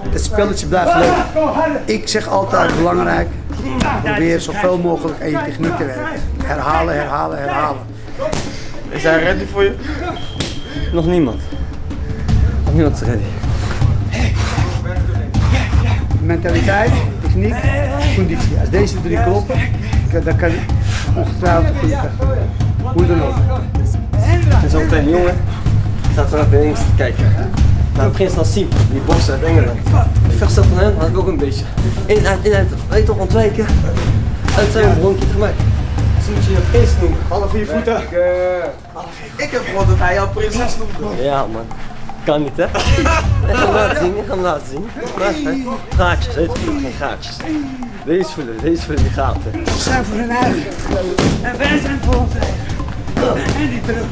Het spelletje blijft leuk. Ik zeg altijd belangrijk, probeer zoveel mogelijk aan je techniek te werken. Herhalen, herhalen, herhalen. Is hij ready voor je? Nog niemand. Nog niemand is ready. Mentaliteit, techniek, conditie. Als deze drie kloppen, dan kan je ongetwijfeld goed. Hoe dan ook. En zo meteen die jongen staat de links te kijken. Nou, als Siem, die bokser uit Engeland. Vechtstijl van hem had ik ook een beetje. In, uit, in, uit, weet toch, ontwijken. Uit zijn bronkje gemaakt. Dus moet je je prins noemen. Half vier voeten. Ik heb gehoord dat hij jou prinses noemde. Ja man, kan niet hè? Ik ga hem laten zien, ik ga hem laten zien. Gaatjes, weet je, geen gaatjes. Deze voelen, deze voelen die gaten. Ze zijn voor hun eigen. En wij zijn voor ons eigen. En die terug.